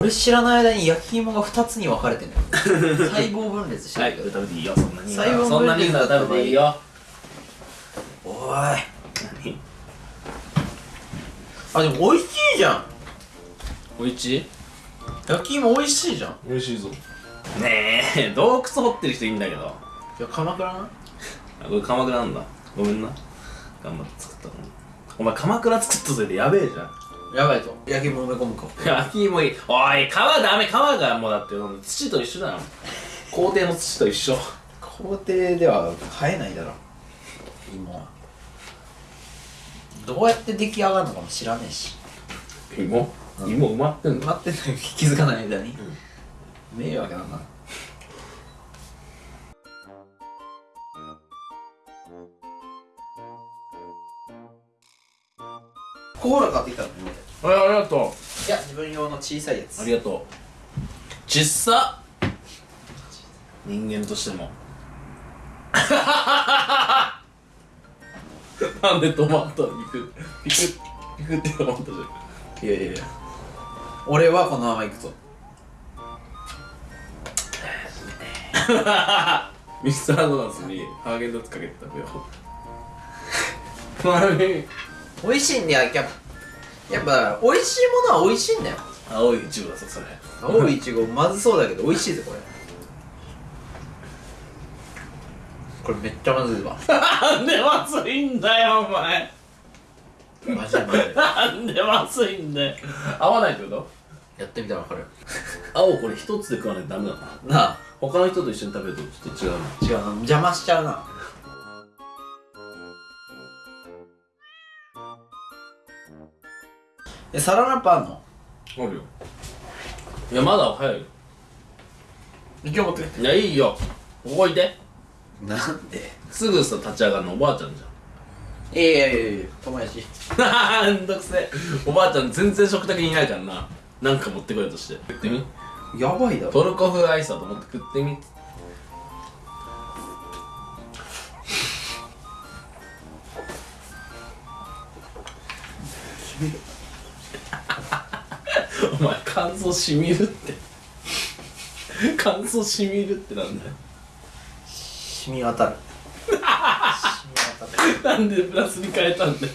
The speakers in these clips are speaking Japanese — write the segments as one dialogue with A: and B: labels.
A: 俺知らない間に焼き芋が2つに分かれてんだよ。細胞分裂して
B: はい食べていいよ。そんなに
A: 細胞分裂
B: そんな食べていいよ。
A: おい。
B: 何？
A: あでも美味しいじゃん。
B: おい？
A: 焼き芋美味しいじゃん。
B: 美味しいぞ。ねえ洞窟掘ってる人いいんだけど。
A: いや鎌倉な？
B: あこれ鎌倉なんだ。ごめんな。頑張って作ったの。にお前鎌倉作ったせいでやべえじゃん
A: やばいぞ。焼き芋埋め込むか。
B: 焼き芋いい。おい皮ダメ。皮がもうだって土と一緒だよ。校庭の土と一緒。
A: 校庭では生えないだろ。芋は。どうやって出来上がるのかも知らねえし。
B: 芋？芋埋まってんの？
A: 待ってんのに気づかない間に、迷惑だな。コーラ買ってきたの
B: はいありがとう。
A: いや自分用の小さいやつ。
B: ありがとう。ちっさ。人間としても。なんで止まったのピクピクピクって止まったじゃん。いやいやいや。
A: 俺はこのまま行くぞ。
B: ミスタードーナツにハーゲンダッツかけて食べよう。
A: 美味しいんだよやっぱやっぱ美味しいものは美味しいんだよ。
B: 青いイチゴだぞそれ。
A: 青いいちごまずそうだけど美味しいぜこれ。これめっちゃまずいわ。
B: なんでまずいんだよお前。
A: マジでまずい
B: なんでまずいんだよ。合わないってこと？
A: やってみたら分かる
B: 青これ一つで食わないとダメだな。
A: なあ。
B: 他の人と一緒に食べるとちょっと違うな。
A: 違うな邪魔しちゃうなえサランラップあんの？
B: あるよ。いやまだ早いよ。
A: 今日持って
B: いやいいよ。ここいて。
A: なんで？す
B: ぐさ立ち上がるのおばあちゃんじ
A: いやいやいやいや友達。
B: ゃ んめんどくせえ。おばあちゃん全然食卓にいないからな。なんか持ってこようとして。食ってみ。
A: やばいだろ。
B: トルコ風アイスだと思って食ってみお前乾燥しみるって。乾燥しみるってなんだよ。
A: 染み渡る。染み渡る
B: なんでプラスに変えたんだよ。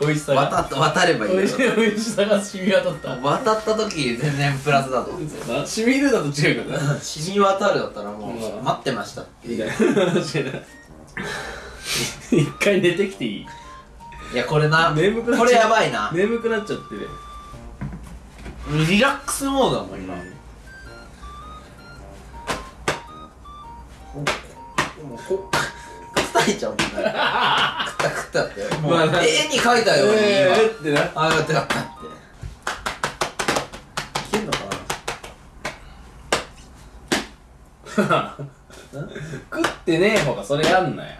B: 美味しさが。
A: 渡っ渡ればいい
B: 美味し美味しさが染み渡った。
A: 渡った時全然プラスだと。思う
B: そうな染みるだと違うからな
A: 染み渡るだったらもう
B: うん。
A: 待ってましたって。
B: い
A: う。
B: 一回寝てきていい？
A: いやこれな。
B: 眠くなっちゃう。
A: これやばいな。
B: 眠くなっちゃってね
A: リラックスモードだもん今。もうこ叩いちゃうもんねくったくったってもう、
B: まあな
A: 絵に描いたように今、
B: えーってな
A: ああやってやったっていけんのか
B: 食ってねえ方がそれやんなよ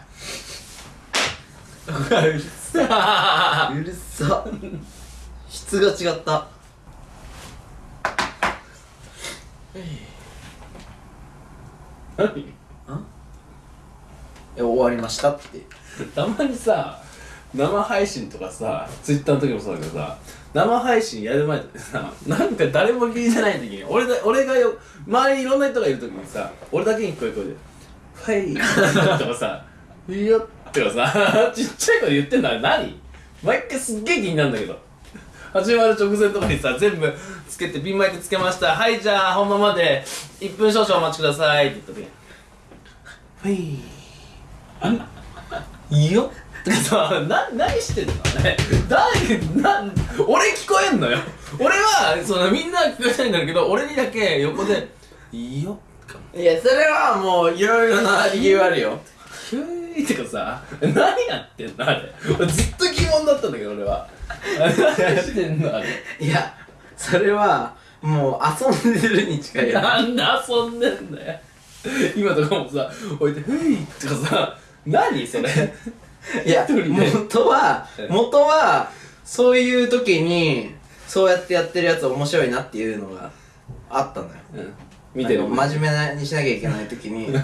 A: なうるさうるさ質が違った
B: 何
A: え。終わりましたって。
B: たまにさ生配信とかさツイッターの時もそうだけどさ生配信やる前ってさなんか誰も聞いてない時に俺だ俺がよ周りにいろんな人がいる時にさ俺だけに聞こえる声で「はい」とかさ「いいよ」とかさ ちっちゃい声で言ってんのあれ何？毎回すっげえ気になるんだけど。始まる直前とかにさ全部つけてピンマイクつけました。はいじゃあ本番まで1分少々お待ちください。って言った時に「はい」いいよ。さ、な、何してんの？ね誰、なん、俺聞こえんのよ。俺は、そのみんな聞こえないんだけど、俺にだけ横で、いいよ。
A: いやそれはもういろいろな理由あるよ
B: いとかさ、何やってんのあれ。俺ずっと疑問だったんだけど、俺は。何してんのあれ。
A: いやそれはもう遊んでるに近いよ
B: なんで遊んでんだよ。今とかもさ、置いて、ふいとかさ、何それ。
A: いや元は
B: え
A: 元はそういう時にそうやってやってるやつ面白いなっていうのがあったのよ
B: うん。見てる。
A: 真面目にしなきゃいけない時に いや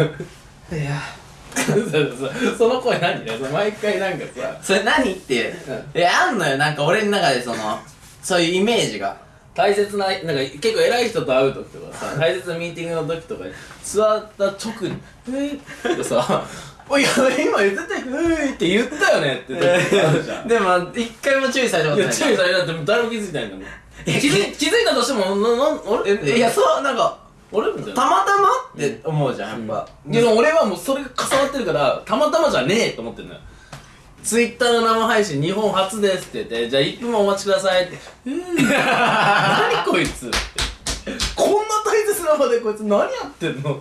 B: その声何毎回なんかさ、
A: それ何って。
B: うん。
A: えあんのよなんか俺の中でそのそういうイメージが。
B: 大切ななんか結構偉い人と会う時とかさ大切なミーティングの時とかに座った直に「えい」ってさ「おいや今言ってたよえい」って言ったよねって時あるじゃん。
A: でも一回も注意されたことない。
B: 注意されたって誰も気づいてないんだもん。気づい気づいたとしてもななあれ
A: えいやそうなんか
B: 俺みたいな。
A: たまたまって思うじゃんやっぱ、
B: でも俺はもうそれが重なってるからたまたまじゃねえと思ってんのよ。ツイッターの生配信日本初ですって言ってじゃあ1分もお待ちくださいって「うーん。何こいつ」って。こんな大切な場でこいつ何やってんの？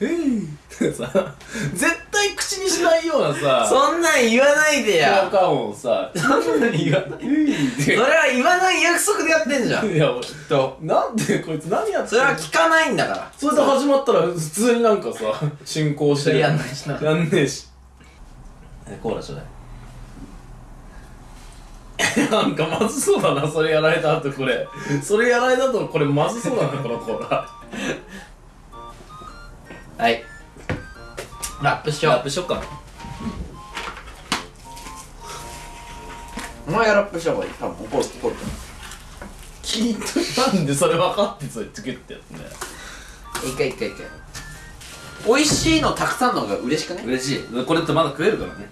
B: えいってさ。絶対口にしないようなさ
A: そんなん言わないで
B: 効
A: や
B: 果音をさ
A: そんなん言わない「
B: えい」っ
A: それは言わない約束でやってんじゃん。
B: ていや俺
A: と。
B: なんでこいつ何やって
A: それは聞かないんだから。
B: それで始まったら普通になんかさ進行して。
A: それやんないしな。
B: やんねえし。コーラちょうだい。なんかまずそうだなそれやられた後これ。それやられた後これまずそうだなこのコーラ。
A: はいラップしよう。
B: ラップしよっかな。
A: お前がラップした方がいい。多分怒る怒る。
B: 聞いてなんでそれ分かってそれつけってやつね
A: 一回一回一回。美味しいのたくさんの方が嬉しくね
B: 嬉しい。これってまだ食えるからね